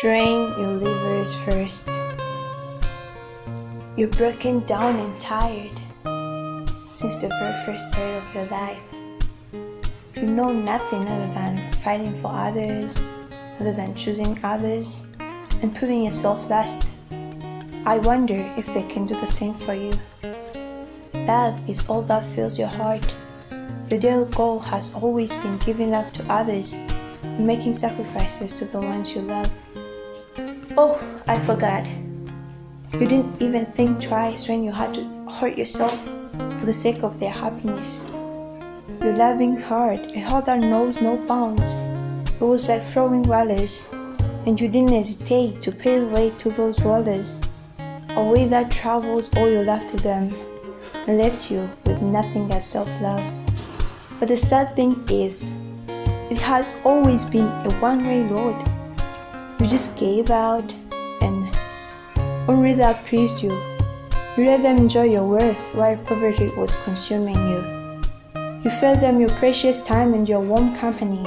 Drain your livers first. You're broken down and tired since the very first day of your life. You know nothing other than fighting for others, other than choosing others, and putting yourself last. I wonder if they can do the same for you. Love is all that fills your heart. Your daily goal has always been giving love to others and making sacrifices to the ones you love. Oh, I forgot. You didn't even think twice when you had to hurt yourself for the sake of their happiness. Your loving heart, a heart that knows no bounds, it was like throwing wallers, and you didn't hesitate to pay the way to those wallers, a way that travels all your love to them and left you with nothing but self-love. But the sad thing is, it has always been a one-way road. You just gave out only that pleased you. You let them enjoy your worth while poverty was consuming you. You fed them your precious time and your warm company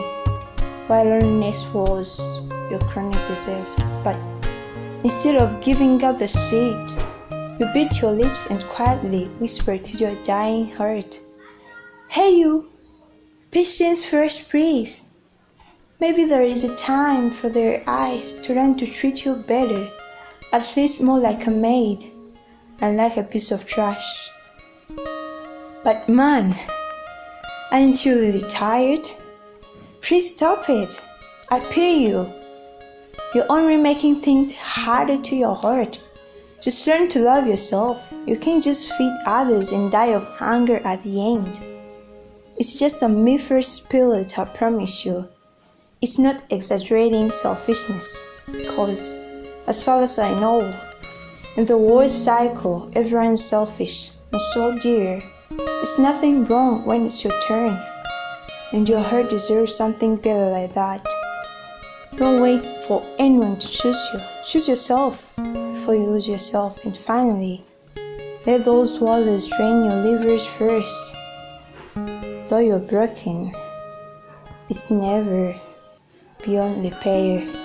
while loneliness was your chronic disease. But instead of giving up the seed, you bit your lips and quietly whispered to your dying heart, Hey you, patience first please. Maybe there is a time for their eyes to learn to treat you better, at least more like a maid and like a piece of trash. But man, aren't you really tired? Please stop it. I pity you. You're only making things harder to your heart. Just learn to love yourself. You can't just feed others and die of hunger at the end. It's just a mythful spirit, I promise you. It's not exaggerating selfishness, because as far as I know, in the world cycle, everyone is selfish. And so, dear, it's nothing wrong when it's your turn, and your heart deserves something better like that. Don't wait for anyone to choose you. Choose yourself before you lose yourself. And finally, let those waters drain your livers first. Though you're broken, it's never beyond repair.